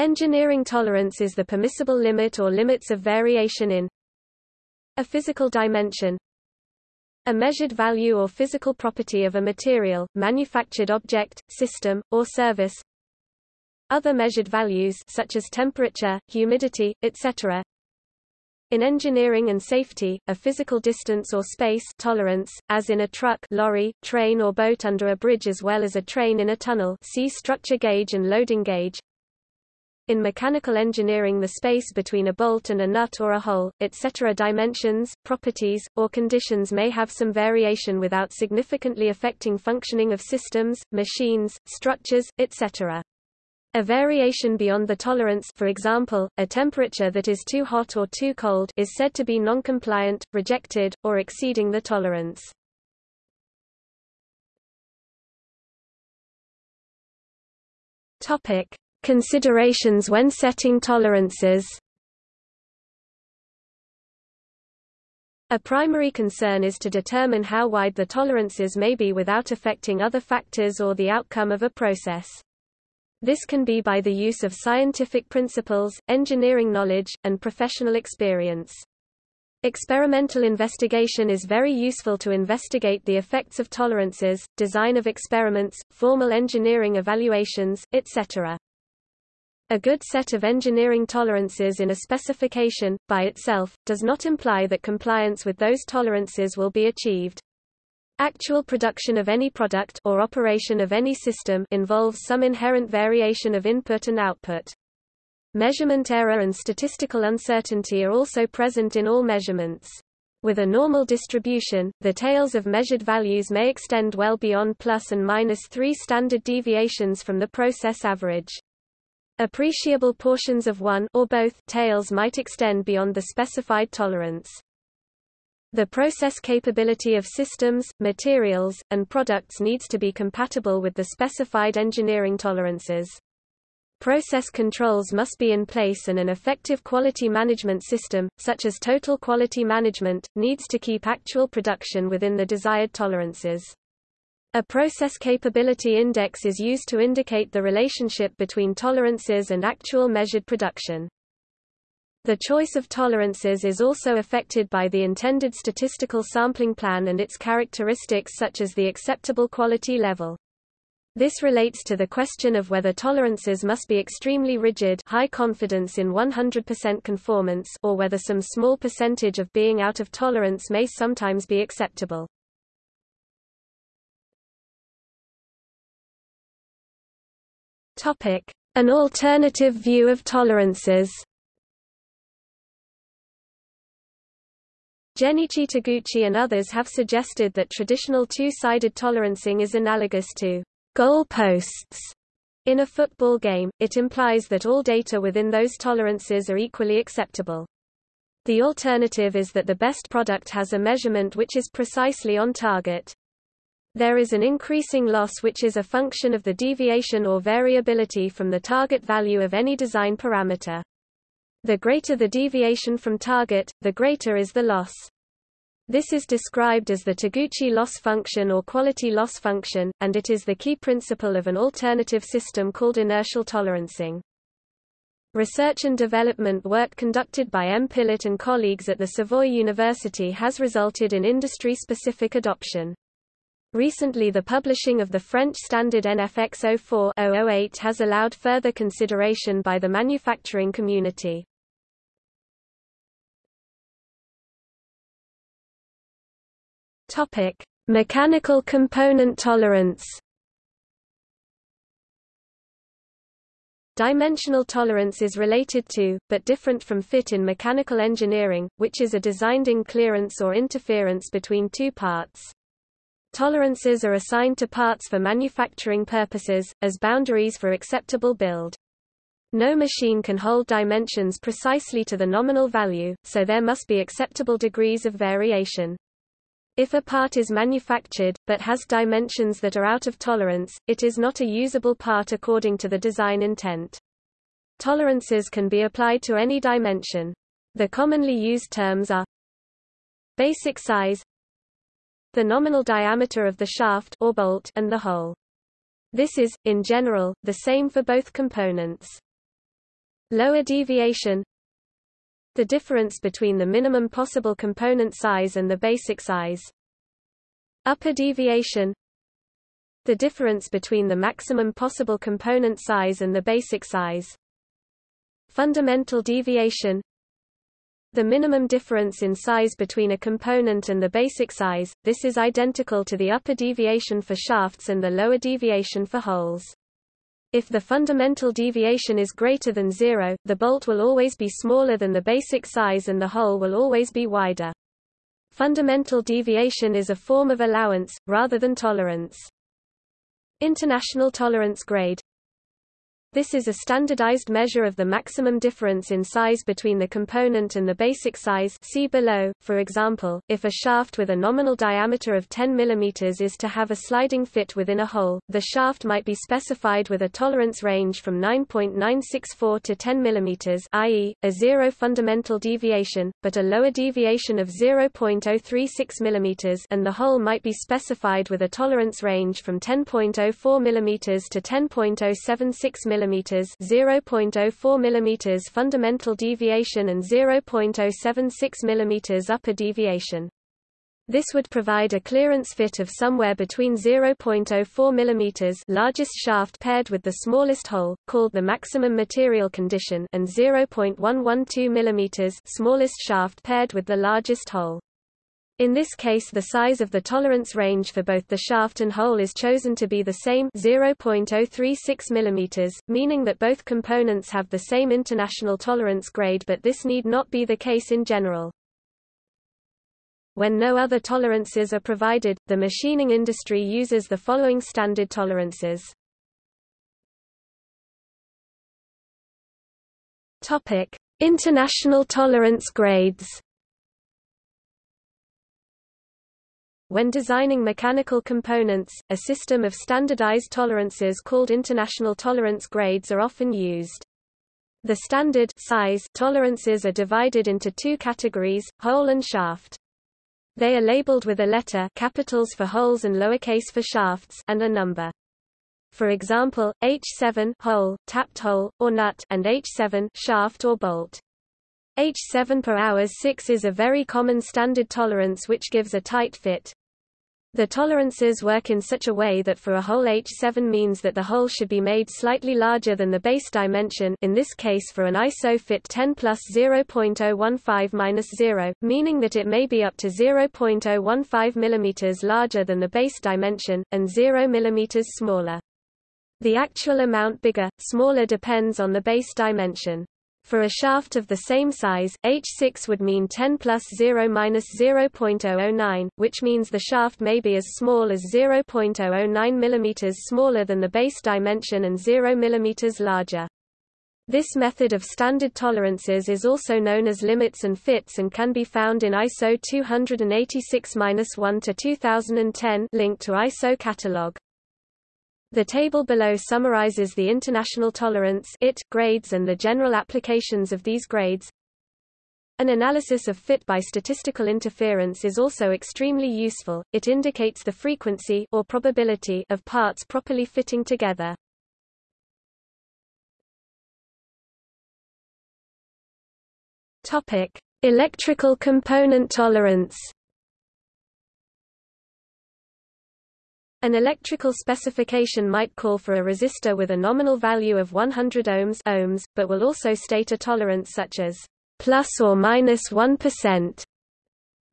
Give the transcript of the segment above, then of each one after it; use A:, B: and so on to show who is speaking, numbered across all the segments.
A: Engineering tolerance is the permissible limit or limits of variation in a physical dimension a measured value or physical property of a material, manufactured object, system, or service other measured values such as temperature, humidity, etc. In engineering and safety, a physical distance or space tolerance, as in a truck lorry, train or boat under a bridge as well as a train in a tunnel see structure gauge and loading gauge. In mechanical engineering the space between a bolt and a nut or a hole, etc. dimensions, properties, or conditions may have some variation without significantly affecting functioning of systems, machines, structures, etc. A variation beyond the tolerance for example, a temperature that is too hot or too cold is said to be non-compliant, rejected, or exceeding the tolerance. Considerations when setting tolerances. A primary concern is to determine how wide the tolerances may be without affecting other factors or the outcome of a process. This can be by the use of scientific principles, engineering knowledge, and professional experience. Experimental investigation is very useful to investigate the effects of tolerances, design of experiments, formal engineering evaluations, etc. A good set of engineering tolerances in a specification, by itself, does not imply that compliance with those tolerances will be achieved. Actual production of any product or operation of any system involves some inherent variation of input and output. Measurement error and statistical uncertainty are also present in all measurements. With a normal distribution, the tails of measured values may extend well beyond plus and minus 3 standard deviations from the process average. Appreciable portions of one or both tails might extend beyond the specified tolerance. The process capability of systems, materials, and products needs to be compatible with the specified engineering tolerances. Process controls must be in place and an effective quality management system, such as total quality management, needs to keep actual production within the desired tolerances. A process capability index is used to indicate the relationship between tolerances and actual measured production. The choice of tolerances is also affected by the intended statistical sampling plan and its characteristics such as the acceptable quality level. This relates to the question of whether tolerances must be extremely rigid high confidence in 100% conformance or whether some small percentage of being out of tolerance may sometimes be acceptable. An alternative view of tolerances Genichi Taguchi and others have suggested that traditional two-sided tolerancing is analogous to goal posts. In a football game, it implies that all data within those tolerances are equally acceptable. The alternative is that the best product has a measurement which is precisely on target. There is an increasing loss which is a function of the deviation or variability from the target value of any design parameter. The greater the deviation from target, the greater is the loss. This is described as the Taguchi loss function or quality loss function, and it is the key principle of an alternative system called inertial tolerancing. Research and development work conducted by M. Pillet and colleagues at the Savoy University has resulted in industry-specific adoption. Recently the publishing of the French standard NFX 04-008 has allowed further consideration by the manufacturing community. Topic: Mechanical component tolerance. Dimensional tolerance is related to, but different from fit in mechanical engineering, which is a designed-in clearance or interference between two parts. Tolerances are assigned to parts for manufacturing purposes, as boundaries for acceptable build. No machine can hold dimensions precisely to the nominal value, so there must be acceptable degrees of variation. If a part is manufactured, but has dimensions that are out of tolerance, it is not a usable part according to the design intent. Tolerances can be applied to any dimension. The commonly used terms are basic size, the nominal diameter of the shaft or bolt and the hole. This is, in general, the same for both components. Lower deviation The difference between the minimum possible component size and the basic size. Upper deviation The difference between the maximum possible component size and the basic size. Fundamental deviation the minimum difference in size between a component and the basic size, this is identical to the upper deviation for shafts and the lower deviation for holes. If the fundamental deviation is greater than zero, the bolt will always be smaller than the basic size and the hole will always be wider. Fundamental deviation is a form of allowance, rather than tolerance. International tolerance grade this is a standardized measure of the maximum difference in size between the component and the basic size see below. For example, if a shaft with a nominal diameter of 10 mm is to have a sliding fit within a hole, the shaft might be specified with a tolerance range from 9.964 to 10 mm i.e., a zero fundamental deviation, but a lower deviation of 0.036 mm and the hole might be specified with a tolerance range from 10.04 mm to 10.076 mm mm 0.04 mm fundamental deviation and 0.076 mm upper deviation. This would provide a clearance fit of somewhere between 0.04 mm largest shaft paired with the smallest hole, called the maximum material condition and 0.112 mm smallest shaft paired with the largest hole. In this case the size of the tolerance range for both the shaft and hole is chosen to be the same 0.036 mm, meaning that both components have the same international tolerance grade but this need not be the case in general. When no other tolerances are provided, the machining industry uses the following standard tolerances. International tolerance grades. When designing mechanical components, a system of standardized tolerances called international tolerance grades are often used. The standard size tolerances are divided into two categories, hole and shaft. They are labeled with a letter capitals for holes and lowercase for shafts and a number. For example, H7 hole, tapped hole, or nut and H7 shaft or bolt. H7 per hours 6 is a very common standard tolerance which gives a tight fit. The tolerances work in such a way that for a hole H7 means that the hole should be made slightly larger than the base dimension in this case for an ISO fit 10 plus 0.015 minus 0, meaning that it may be up to 0.015 mm larger than the base dimension, and 0 mm smaller. The actual amount bigger, smaller depends on the base dimension. For a shaft of the same size, H6 would mean 10 plus 0 minus 0.009, which means the shaft may be as small as 0.009 mm smaller than the base dimension and 0 mm larger. This method of standard tolerances is also known as limits and fits and can be found in ISO 286-1 to 2010 link to ISO catalog. The table below summarizes the international tolerance IT grades and the general applications of these grades. An analysis of fit by statistical interference is also extremely useful. It indicates the frequency or probability of parts properly fitting together. Topic: Electrical component tolerance. An electrical specification might call for a resistor with a nominal value of 100 ohms, ohms but will also state a tolerance such as plus or minus 1.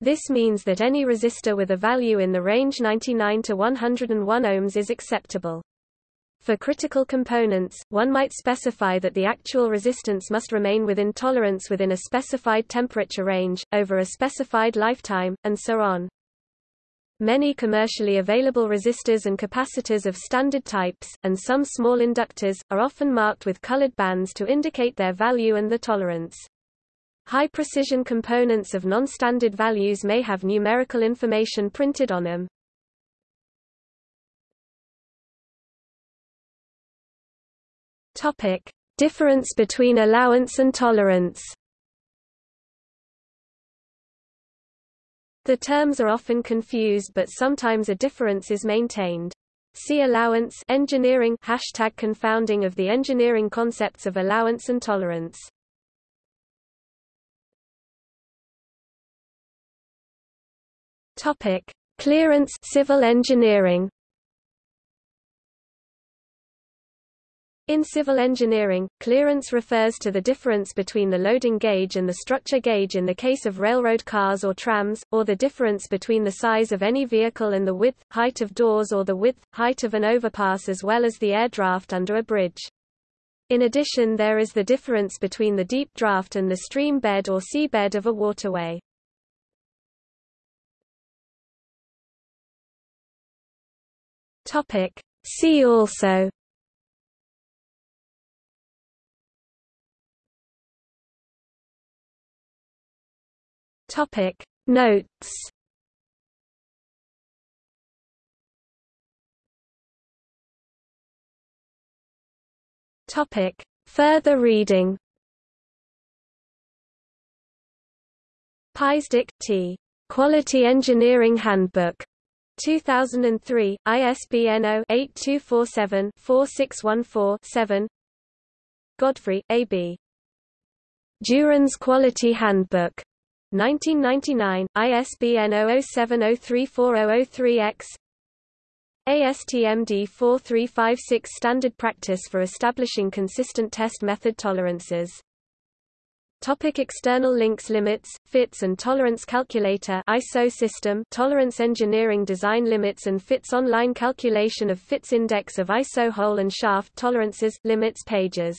A: This means that any resistor with a value in the range 99 to 101 ohms is acceptable. For critical components, one might specify that the actual resistance must remain within tolerance within a specified temperature range, over a specified lifetime, and so on. Many commercially available resistors and capacitors of standard types, and some small inductors, are often marked with colored bands to indicate their value and the tolerance. High-precision components of non-standard values may have numerical information printed on them. Topic: Difference between allowance and tolerance. The terms are often confused but sometimes a difference is maintained. See allowance engineering hashtag confounding of the engineering concepts of allowance and tolerance. Topic: Clearance civil engineering. In civil engineering, clearance refers to the difference between the loading gauge and the structure gauge in the case of railroad cars or trams, or the difference between the size of any vehicle and the width, height of doors or the width, height of an overpass as well as the air draft under a bridge. In addition there is the difference between the deep draft and the stream bed or seabed of a waterway. See also Topic Notes Topic Further reading Pyzdek, T. Quality Engineering Handbook. 2003, ISBN 0-8247-4614-7 Godfrey, A.B. Juran's Quality Handbook. 1999, ISBN 0070340003-X ASTM D4356 Standard Practice for Establishing Consistent Test Method Tolerances. Topic external links Limits, fits and tolerance calculator ISO system Tolerance engineering design limits and fits online calculation of fits index of ISO hole and shaft tolerances limits pages